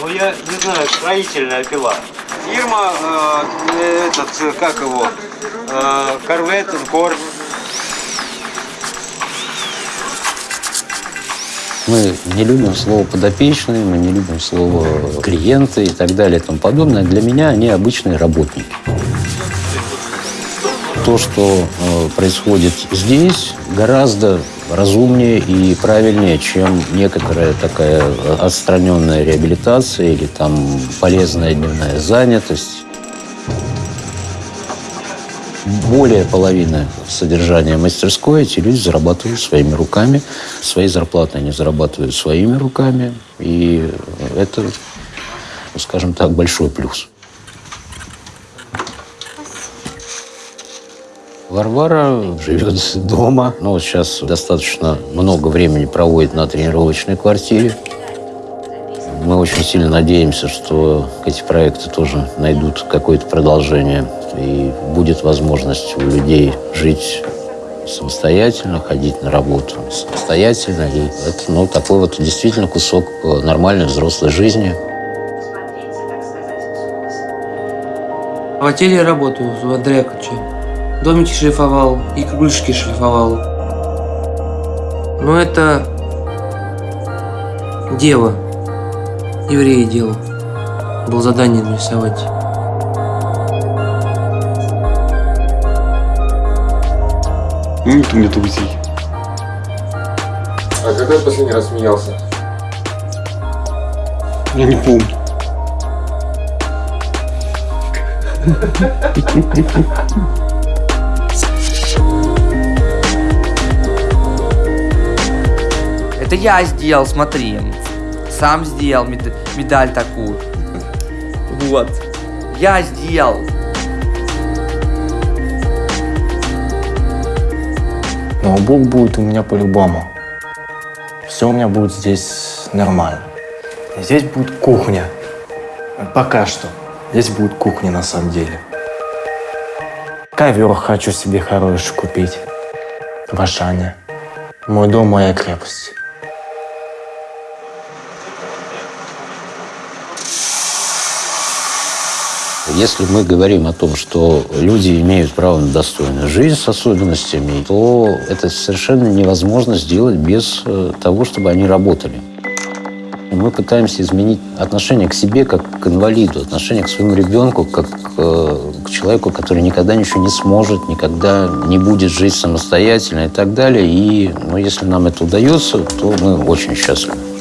Ну, я не знаю, строительная пила. Фирма, э, этот, э, как его, э, Корвет, Кор. Мы не любим слово «подопечные», мы не любим слово «клиенты» и так далее и тому подобное. Для меня они обычные работники. То, что э, происходит здесь, гораздо разумнее и правильнее, чем некоторая такая отстраненная реабилитация или там полезная дневная занятость. Более половины содержания мастерской эти люди зарабатывают своими руками. Свои зарплаты они зарабатывают своими руками. И это, скажем так, большой плюс. Варвара живет дома. Ну, вот сейчас достаточно много времени проводит на тренировочной квартире. Мы очень сильно надеемся, что эти проекты тоже найдут какое-то продолжение. И будет возможность у людей жить самостоятельно, ходить на работу самостоятельно. И это ну, такой вот действительно кусок нормальной взрослой жизни. В отеле работаю в Андрея Ключе. Домики шлифовал и крылышки шлифовал. Но это дело. Евреи дело. Было задание нарисовать. Нет у меня друзей. А когда ты последний раз смеялся? Я не помню. Это я сделал, смотри. Сам сделал мед- медаль такую. Вот. Я сделал. Ноутбук будет у меня по-любому. Все у меня будет здесь нормально. Здесь будет кухня. Пока что. Здесь будет кухня на самом деле. Ковер хочу себе хороший купить. В Ашане. Мой дом, моя крепость. Если мы говорим о том, что люди имеют право на достойную жизнь с особенностями, то это совершенно невозможно сделать без э, того, чтобы они работали. Мы пытаемся изменить отношение к себе как к инвалиду, отношение к своему ребенку как э, к человеку, который никогда ничего не сможет, никогда не будет жить самостоятельно и так далее. И ну, если нам это удается, то мы очень счастливы.